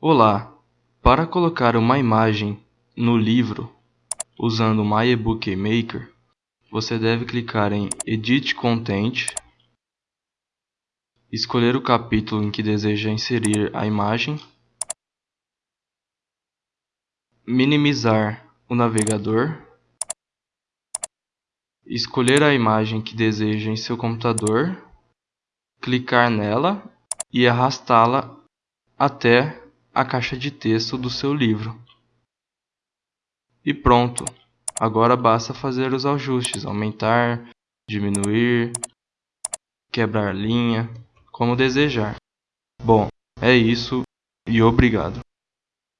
Olá! Para colocar uma imagem no livro usando My Ebook Maker, você deve clicar em Edit Content, escolher o capítulo em que deseja inserir a imagem, minimizar o navegador, escolher a imagem que deseja em seu computador, clicar nela e arrastá-la até a caixa de texto do seu livro. E pronto! Agora basta fazer os ajustes, aumentar, diminuir, quebrar linha, como desejar. Bom, é isso e obrigado.